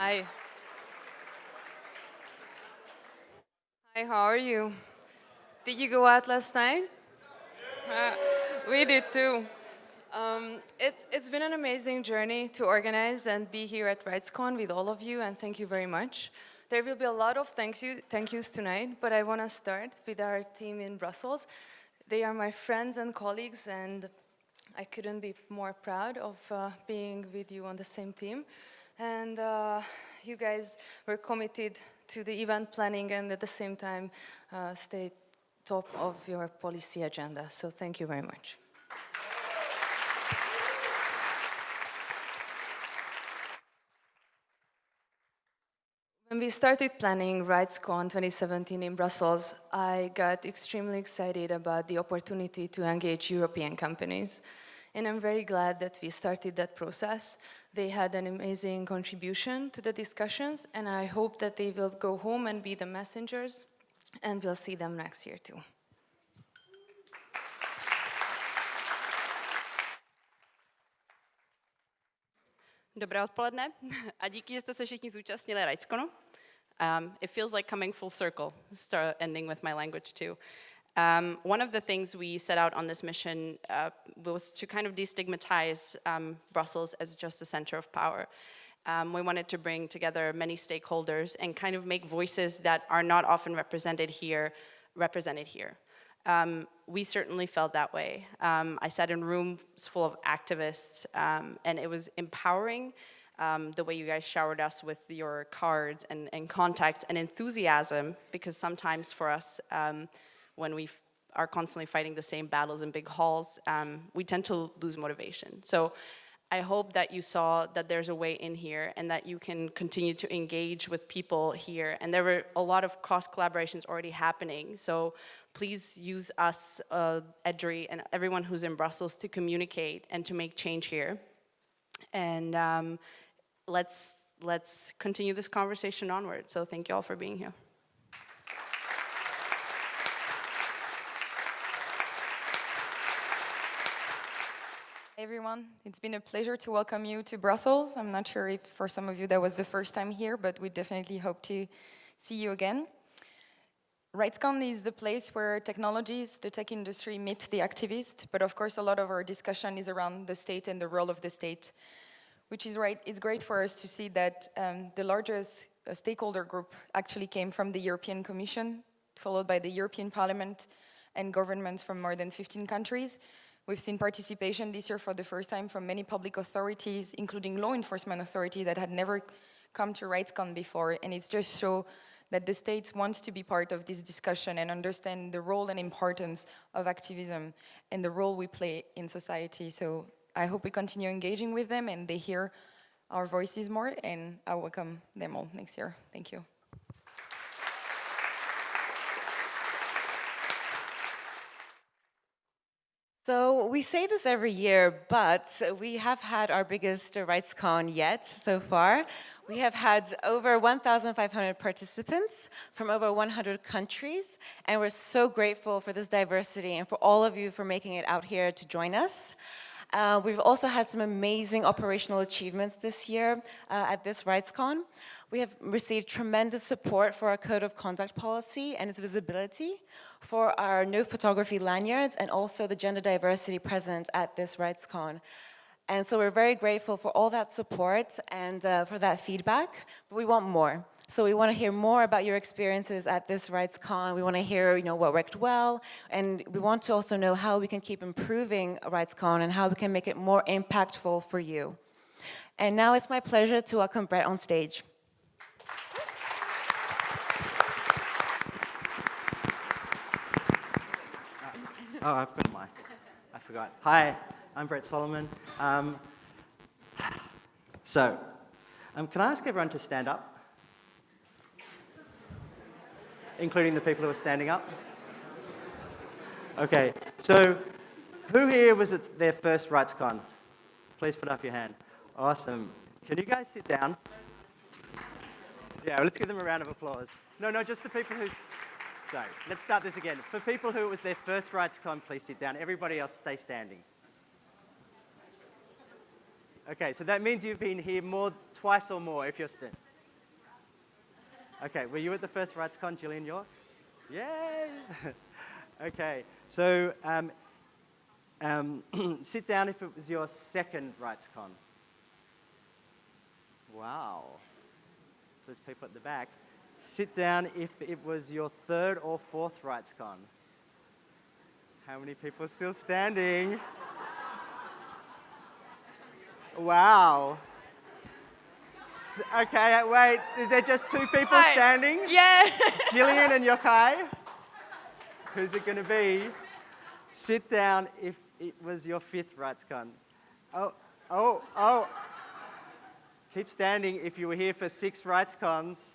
Hi. Hi, how are you? Did you go out last night? Uh, we did too. Um, it's, it's been an amazing journey to organize and be here at RightsCon with all of you, and thank you very much. There will be a lot of thank, you, thank yous tonight, but I want to start with our team in Brussels. They are my friends and colleagues, and I couldn't be more proud of uh, being with you on the same team. And uh, you guys were committed to the event planning and at the same time uh, stay top of your policy agenda. So thank you very much. When we started planning RightsCon 2017 in Brussels, I got extremely excited about the opportunity to engage European companies. And I'm very glad that we started that process. They had an amazing contribution to the discussions, and I hope that they will go home and be the messengers, and we'll see them next year too. Dobré odpoledne a díky, že jste se všichni zúčastnili RightsConu. Um, it feels like coming full circle, start ending with my language too. Um, one of the things we set out on this mission uh, was to kind of destigmatize um, Brussels as just a center of power. Um, we wanted to bring together many stakeholders and kind of make voices that are not often represented here, represented here. Um, we certainly felt that way. Um, I sat in rooms full of activists um, and it was empowering um, the way you guys showered us with your cards and, and contacts and enthusiasm because sometimes for us um, when we are constantly fighting the same battles in big halls, um, we tend to lose motivation. So I hope that you saw that there's a way in here and that you can continue to engage with people here. And there were a lot of cross collaborations already happening. So please use us, uh, EDRI, and everyone who's in Brussels to communicate and to make change here. And um, let's, let's continue this conversation onward. So thank you all for being here. Everyone, it's been a pleasure to welcome you to Brussels. I'm not sure if for some of you that was the first time here, but we definitely hope to see you again. RightsCon is the place where technologies, the tech industry meet the activists, but of course a lot of our discussion is around the state and the role of the state, which is right, it's great for us to see that um, the largest uh, stakeholder group actually came from the European Commission, followed by the European Parliament and governments from more than 15 countries. We've seen participation this year for the first time from many public authorities, including law enforcement authority that had never come to RightsCon before, and it's just so that the state wants to be part of this discussion and understand the role and importance of activism and the role we play in society. So I hope we continue engaging with them and they hear our voices more and I welcome them all next year. Thank you. So we say this every year, but we have had our biggest RightsCon yet so far. We have had over 1,500 participants from over 100 countries, and we're so grateful for this diversity and for all of you for making it out here to join us. Uh, we've also had some amazing operational achievements this year uh, at this RightsCon. We have received tremendous support for our code of conduct policy and its visibility, for our no photography lanyards, and also the gender diversity present at this RightsCon. And so we're very grateful for all that support and uh, for that feedback, but we want more. So we want to hear more about your experiences at this RightsCon. We want to hear, you know, what worked well, and we want to also know how we can keep improving RightsCon and how we can make it more impactful for you. And now it's my pleasure to welcome Brett on stage. Oh, I've got my, I forgot. Hi, I'm Brett Solomon. Um, so, um, can I ask everyone to stand up? Including the people who are standing up? Okay, so who here was at their first RightsCon? Please put up your hand. Awesome. Can you guys sit down? Yeah, let's give them a round of applause. No, no, just the people who... Sorry, let's start this again. For people who it was their first RightsCon, please sit down. Everybody else, stay standing. Okay, so that means you've been here more, twice or more if you're standing. Okay, were you at the first RightsCon, Jillian York? Yay! okay, so um, um, sit down if it was your second RightsCon. Wow. There's people at the back. Sit down if it was your third or fourth RightsCon. How many people are still standing? Wow. Okay, wait, is there just two people Hi. standing? Yeah. Jillian and Yokai? Who's it going to be? Sit down if it was your fifth RightsCon. Oh, oh, oh. Keep standing if you were here for six RightsCons.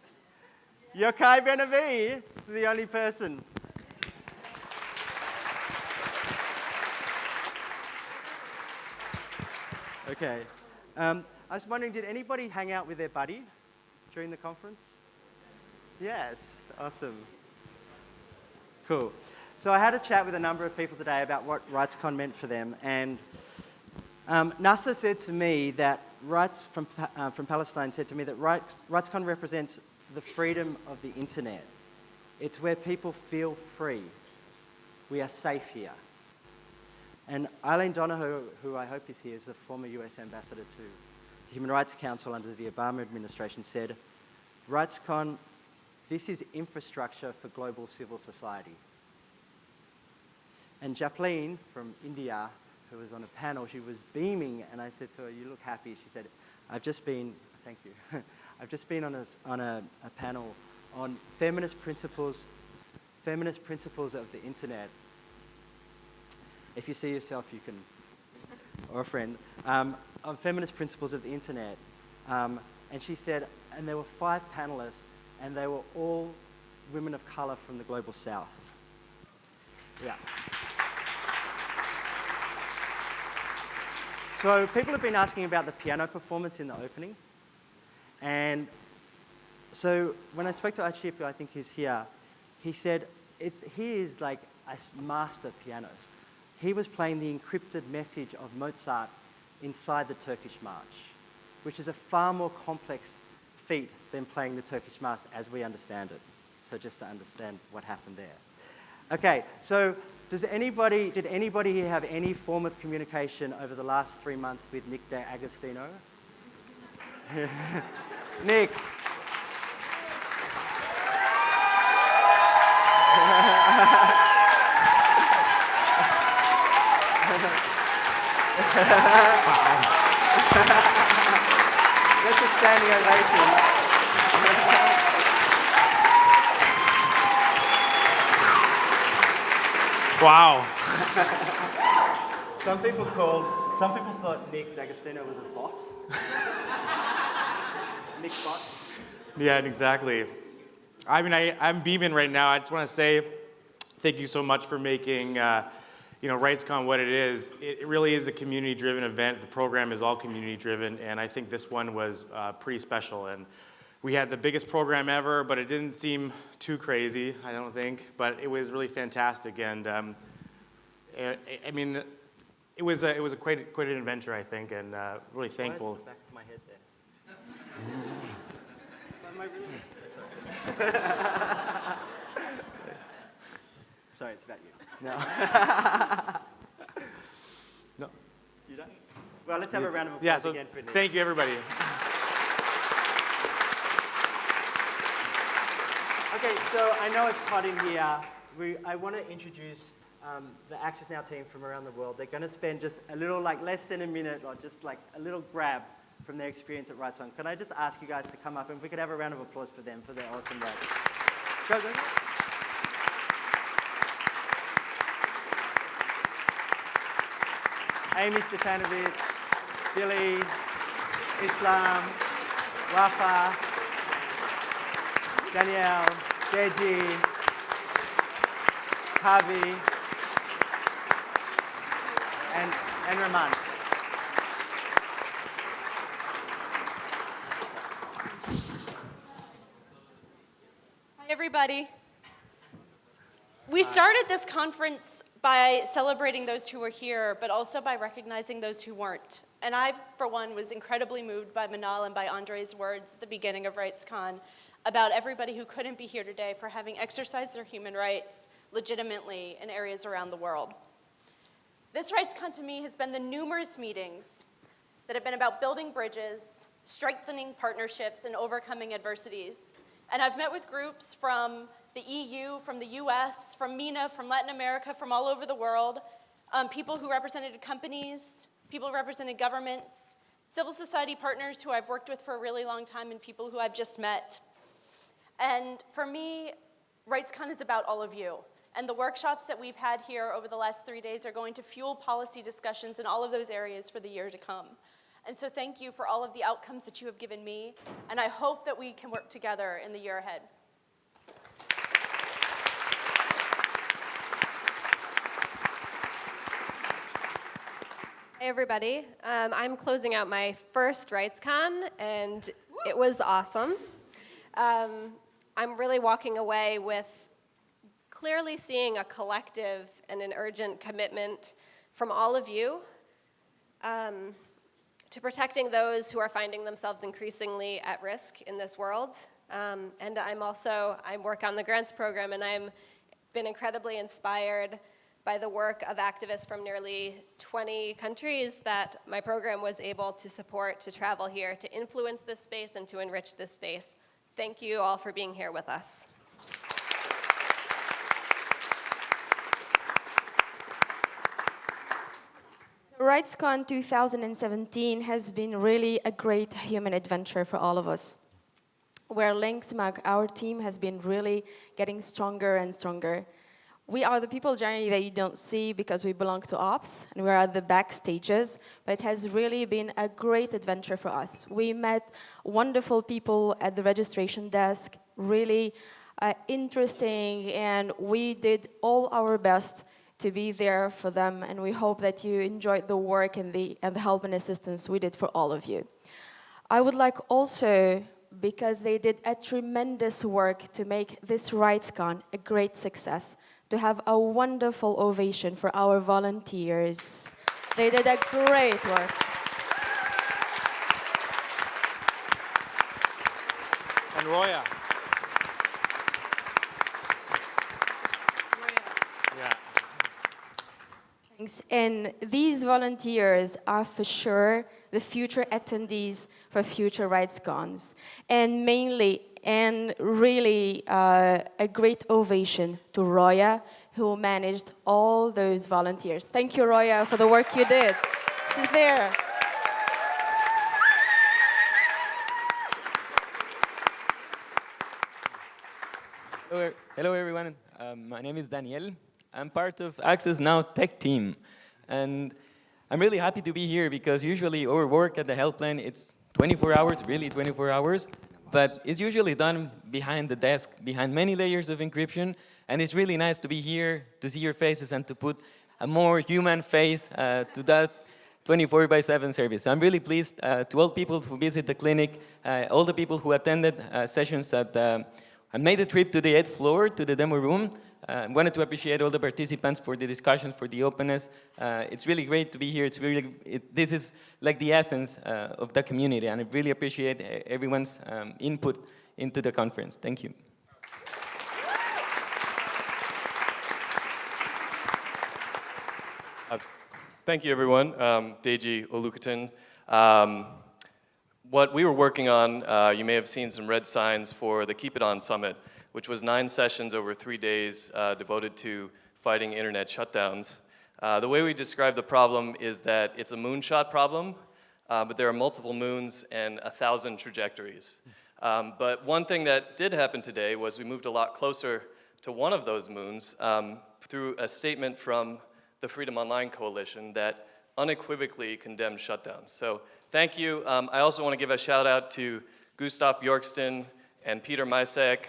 Yokai Benavi, the only person. Okay. Um, I was wondering, did anybody hang out with their buddy during the conference? Yes, awesome. Cool. So I had a chat with a number of people today about what RightsCon meant for them, and um, NASA said to me that Rights from, uh, from Palestine said to me that Rights, RightsCon represents the freedom of the internet. It's where people feel free. We are safe here. And Eileen Donahoe, who I hope is here, is a former US ambassador to the Human Rights Council under the Obama administration, said, RightsCon, this is infrastructure for global civil society. And Japleen from India, who was on a panel, she was beaming, and I said to her, you look happy. She said, I've just been, thank you, I've just been on, a, on a, a panel on feminist principles, feminist principles of the internet. If you see yourself, you can, or a friend, um, on feminist principles of the internet. Um, and she said, and there were five panelists, and they were all women of color from the global south. Yeah. So people have been asking about the piano performance in the opening. And so when I spoke to Achipo, I think he's here, he said it's, he is like a master pianist. He was playing the encrypted message of Mozart inside the Turkish march, which is a far more complex feat than playing the Turkish march as we understand it. So just to understand what happened there. Okay, so does anybody, did anybody here have any form of communication over the last three months with Nick De Agostino? Nick. That's a standing ovation. Wow. Some people called, some people thought Nick D'Agostino was a bot. Nick bot. Yeah, exactly. I mean, I, I'm beaming right now. I just want to say thank you so much for making, uh, you know, RightsCon what it is. It, it really is a community-driven event. The program is all community-driven, and I think this one was uh, pretty special. And we had the biggest program ever, but it didn't seem too crazy, I don't think. But it was really fantastic, and um, I, I mean, it was a, it was a quite, quite an adventure, I think, and uh, really Why is thankful. the back of my head there? Am I really- Sorry, it's about you. No. No. You don't? Well, let's have a round of applause Yeah, so again for Nick. thank you, everybody. Okay, so I know it's hot in here. We, I want to introduce um, the Access Now team from around the world. They're going to spend just a little, like less than a minute or just like a little grab from their experience at RightsCon. Can I just ask you guys to come up and we could have a round of applause for them for their awesome work. Go, go, go. Amie Stepanovich, Billy, Islam, Wafa, Danielle, Deji, Javi, and, and Raman. Hi, everybody. We started this conference by celebrating those who were here, but also by recognizing those who weren't. And I, for one, was incredibly moved by Manal and by Andre's words at the beginning of RightsCon about everybody who couldn't be here today for having exercised their human rights legitimately in areas around the world. This RightsCon to me has been the numerous meetings that have been about building bridges, strengthening partnerships, and overcoming adversities. And I've met with groups from the EU, from the US, from MENA, from Latin America, from all over the world, um, people who represented companies, people who represented governments, civil society partners who I've worked with for a really long time, and people who I've just met. And for me, RightsCon is about all of you. And the workshops that we've had here over the last three days are going to fuel policy discussions in all of those areas for the year to come. And so thank you for all of the outcomes that you have given me, and I hope that we can work together in the year ahead. Hey everybody, um, I'm closing out my first RightsCon and it was awesome. Um, I'm really walking away with clearly seeing a collective and an urgent commitment from all of you um, to protecting those who are finding themselves increasingly at risk in this world. Um, and I'm also, I work on the grants program and I've been incredibly inspired by the work of activists from nearly 20 countries that my program was able to support to travel here to influence this space and to enrich this space. Thank you all for being here with us. RightsCon 2017 has been really a great human adventure for all of us. Where Linksmag, our team, has been really getting stronger and stronger. We are the people generally that you don't see because we belong to ops and we're at the back stages, but it has really been a great adventure for us. We met wonderful people at the registration desk, really uh, interesting, and we did all our best to be there for them, and we hope that you enjoyed the work and the, and the help and assistance we did for all of you. I would like also, because they did a tremendous work to make this RightsCon a great success, to have a wonderful ovation for our volunteers. They did a great work. And Roya. Yeah. And these volunteers are for sure the future attendees for future RightsCons. And mainly and really uh, a great ovation to Roya, who managed all those volunteers. Thank you, Roya, for the work you did. She's there. Hello, hello everyone. Um, my name is Daniel. I'm part of Access Now tech team. And I'm really happy to be here because usually our work at the helpline, it's 24 hours, really 24 hours but it's usually done behind the desk, behind many layers of encryption, and it's really nice to be here, to see your faces, and to put a more human face uh, to that 24 by 7 service. I'm really pleased uh, to all people who visit the clinic, uh, all the people who attended uh, sessions at, and made a trip to the 8th floor, to the demo room, I uh, wanted to appreciate all the participants for the discussion, for the openness. Uh, it's really great to be here. It's really, it, this is like the essence uh, of the community, and I really appreciate everyone's um, input into the conference. Thank you. Uh, thank you, everyone. Um, Deji Olukotun. Um, what we were working on, uh, you may have seen some red signs for the Keep It On Summit which was nine sessions over three days uh, devoted to fighting internet shutdowns. Uh, the way we describe the problem is that it's a moonshot problem, uh, but there are multiple moons and a thousand trajectories. Um, but one thing that did happen today was we moved a lot closer to one of those moons um, through a statement from the Freedom Online Coalition that unequivocally condemned shutdowns. So thank you. Um, I also want to give a shout out to Gustaf Björksten and Peter Micek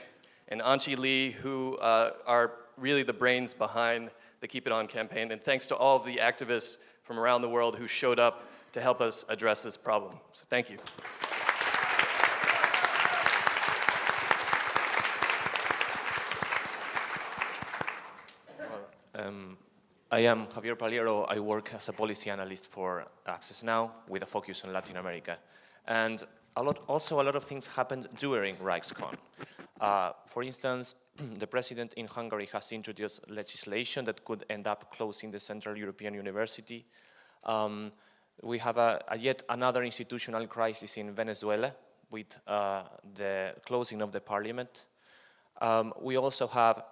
and Anchi Lee, who uh, are really the brains behind the Keep It On campaign. And thanks to all of the activists from around the world who showed up to help us address this problem. So thank you. Um, I am Javier Pallero. I work as a policy analyst for Access Now with a focus on Latin America. And a lot, also, a lot of things happened during RightsCon. Uh, for instance, the president in Hungary has introduced legislation that could end up closing the Central European University. Um, we have a, a yet another institutional crisis in Venezuela with uh, the closing of the parliament. Um, we also have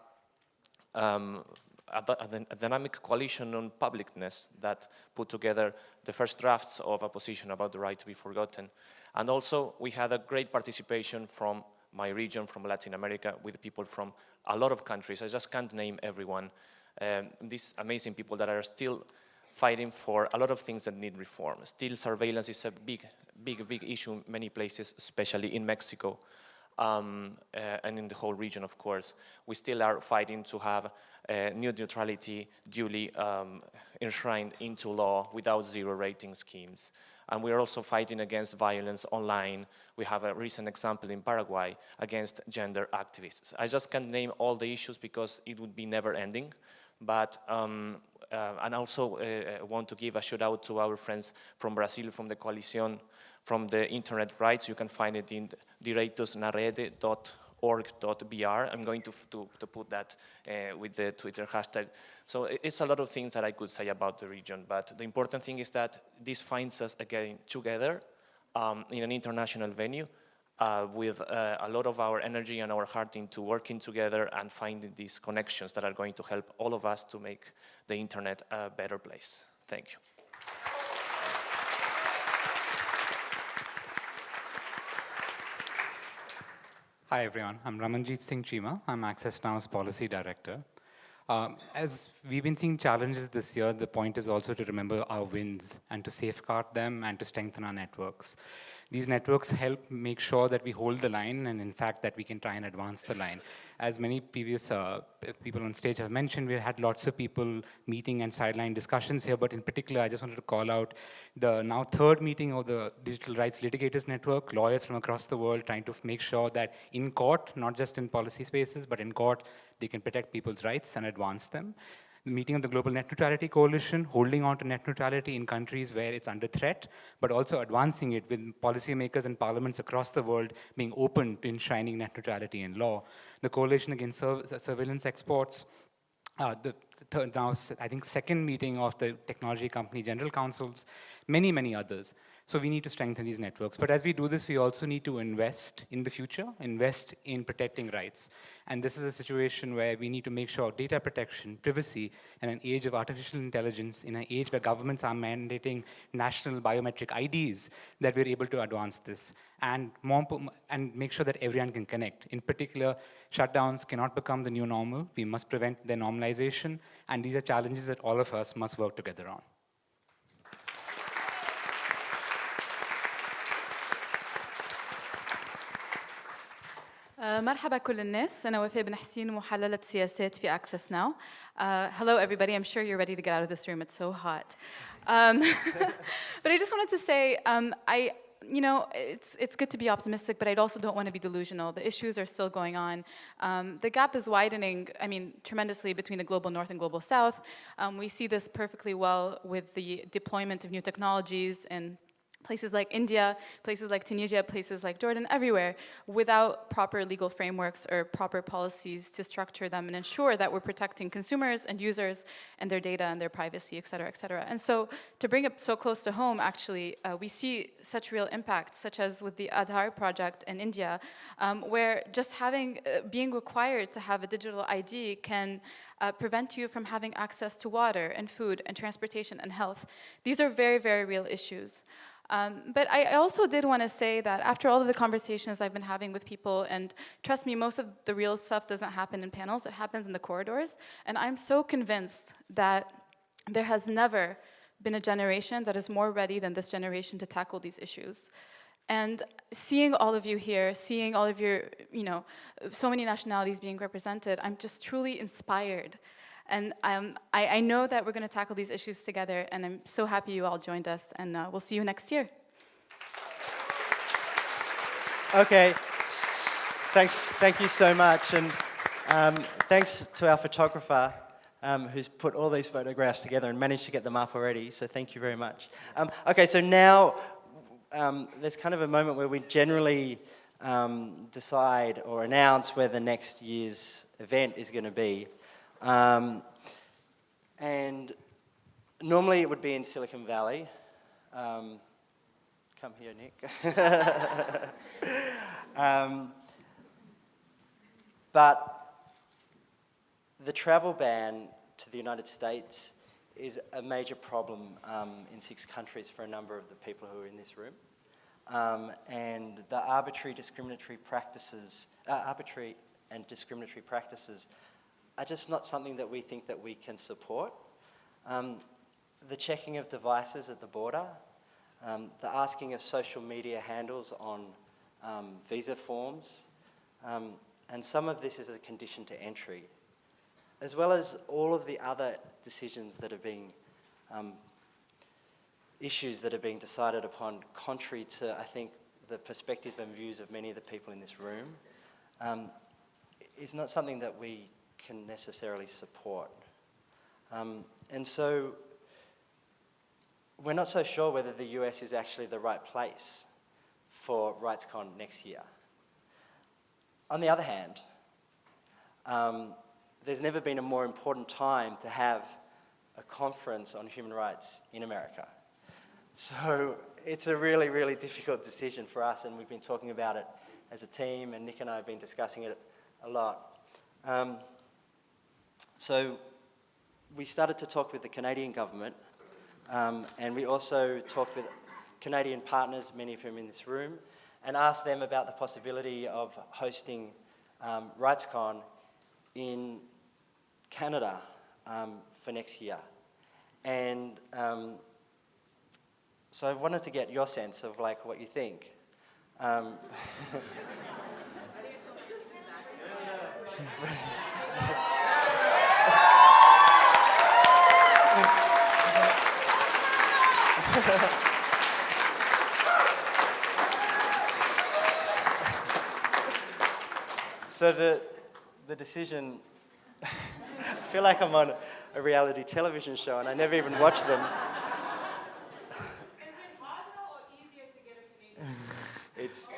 um, a, dynamic coalition on publicness that put together the first drafts of a position about the right to be forgotten. And also we had a great participation from my region, from Latin America, with people from a lot of countries. I just can't name everyone. Um, these amazing people that are still fighting for a lot of things that need reform. Still surveillance is a big, big, big issue in many places, especially in Mexico um, uh, and in the whole region, of course. We still are fighting to have uh, net neutrality duly um, enshrined into law without zero rating schemes. And we are also fighting against violence online. We have a recent example in Paraguay against gender activists. I just can't name all the issues because it would be never ending. But um, uh, and also uh, want to give a shout out to our friends from Brazil, from the Coalition from the internet rights. You can find it in direitosnarede.org.br. I'm going to, to, to put that uh, with the Twitter hashtag. So it's a lot of things that I could say about the region, but the important thing is that this finds us again together um, in an international venue uh, with uh, a lot of our energy and our heart into working together and finding these connections that are going to help all of us to make the internet a better place. Thank you. Hi everyone, I'm Ramanjit Singh Chima. I'm Access Now's Policy Director. Um, as we've been seeing challenges this year, the point is also to remember our wins and to safeguard them and to strengthen our networks. These networks help make sure that we hold the line and in fact that we can try and advance the line. As many previous uh, people on stage have mentioned, we had lots of people meeting and sideline discussions here, but in particular, I just wanted to call out the now third meeting of the Digital Rights Litigators Network, lawyers from across the world trying to make sure that in court, not just in policy spaces, but in court, they can protect people's rights and advance them the meeting of the Global Net Neutrality Coalition, holding on to net neutrality in countries where it's under threat, but also advancing it with policymakers and parliaments across the world being open to enshrining net neutrality in law. The Coalition Against Sur Surveillance Exports, uh, the now, I think, second meeting of the Technology Company General Counsels, many, many others. So we need to strengthen these networks. But as we do this, we also need to invest in the future, invest in protecting rights. And this is a situation where we need to make sure data protection, privacy, in an age of artificial intelligence, in an age where governments are mandating national biometric IDs, that we're able to advance this and, more, and make sure that everyone can connect. In particular, shutdowns cannot become the new normal. We must prevent their normalization. And these are challenges that all of us must work together on. مرحبا كل الناس أنا وفاء بن حسين محللة سياسات في Access Now. Uh, hello everybody, I'm sure you're ready to get out of this room, it's so hot. Um, but I just wanted to say, um, I, you know, it's, it's good to be optimistic, but I also don't want to be delusional. The issues are still going on. Um, the gap is widening, I mean, tremendously between the global north and global south. Um, we see this perfectly well with the deployment of new technologies and places like India, places like Tunisia, places like Jordan, everywhere, without proper legal frameworks or proper policies to structure them and ensure that we're protecting consumers and users and their data and their privacy, et cetera, et cetera. And so to bring it so close to home, actually, uh, we see such real impacts, such as with the Aadhaar project in India, um, where just having, uh, being required to have a digital ID can uh, prevent you from having access to water and food and transportation and health. These are very, very real issues. Um, but I, I also did want to say that after all of the conversations I've been having with people, and trust me, most of the real stuff doesn't happen in panels, it happens in the corridors, and I'm so convinced that there has never been a generation that is more ready than this generation to tackle these issues. And seeing all of you here, seeing all of your, you know, so many nationalities being represented, I'm just truly inspired and um, I, I, know that we're going to tackle these issues together, and I'm so happy you all joined us, and uh, we'll see you next year. Okay, thanks, thank you so much, and um, thanks to our photographer, um, who's put all these photographs together and managed to get them up already, so thank you very much. Um, okay, so now um, there's kind of a moment where we generally um, decide or announce where the next year's event is going to be. Um, and normally it would be in Silicon Valley. Um, come here, Nick. um, but the travel ban to the United States is a major problem um, in six countries for a number of the people who are in this room. Um, and the arbitrary discriminatory practices, uh, arbitrary and discriminatory practices are just not something that we think that we can support. Um, the checking of devices at the border, um, the asking of social media handles on um, visa forms, um, and some of this is a condition to entry, as well as all of the other decisions that are being, um, issues that are being decided upon contrary to, I think, the perspective and views of many of the people in this room, um, is not something that we can necessarily support. Um, and so we're not so sure whether the US is actually the right place for RightsCon next year. On the other hand, um, there's never been a more important time to have a conference on human rights in America. So it's a really, really difficult decision for us, and we've been talking about it as a team, and Nick and I have been discussing it a lot. Um, so we started to talk with the Canadian government, um, and we also talked with Canadian partners, many of whom in this room, and asked them about the possibility of hosting um, RightsCon in Canada um, for next year. And um, so I wanted to get your sense of like what you think. so the, the decision, I feel like I'm on a reality television show and I never even watch them. It's,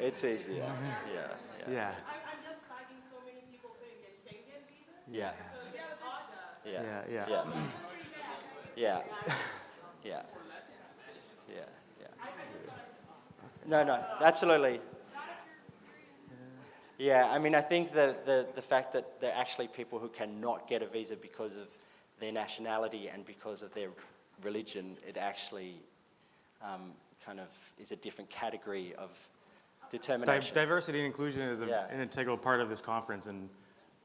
it's easier, yeah, yeah. Yeah. Yeah. Yeah. Yeah, yeah. Yeah. Yeah. Yeah. Yeah. Yeah. No, no, absolutely. Yeah, I mean, I think the, the, the fact that there are actually people who cannot get a visa because of their nationality and because of their religion, it actually um, kind of is a different category of Di- determination. diversity and inclusion is a, Yeah. an integral part of this conference, and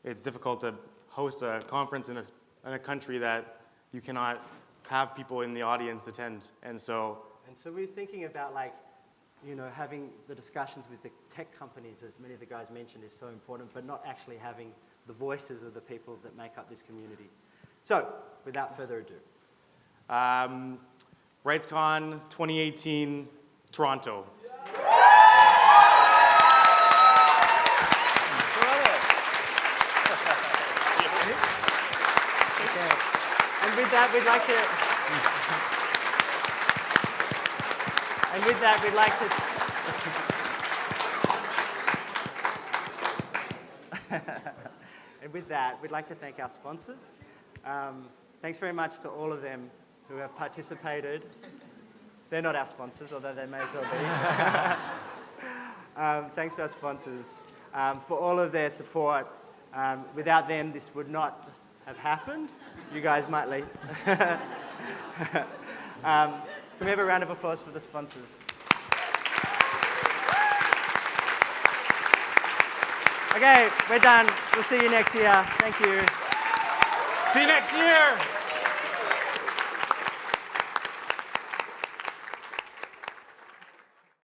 it's difficult to host a conference in a, s- in a country that you cannot have people in the audience attend. And so, And so we're thinking about like, you know, having the discussions with the tech companies, as many of the guys mentioned, is so important, but not actually having the voices of the people that make up this community. So, without further ado. um, RightsCon 2018, Toronto. And with that, we'd like to. And with that, we'd like to. and with that, we'd like to thank our sponsors. Um, thanks very much to all of them who have participated. They're not our sponsors, although they may as well be. um, thanks to our sponsors um, for all of their support. Um, without them, this would not have happened. You guys might leave. can we have a round of applause for the sponsors? Okay, we're done. We'll see you next year. Thank you. See you next year.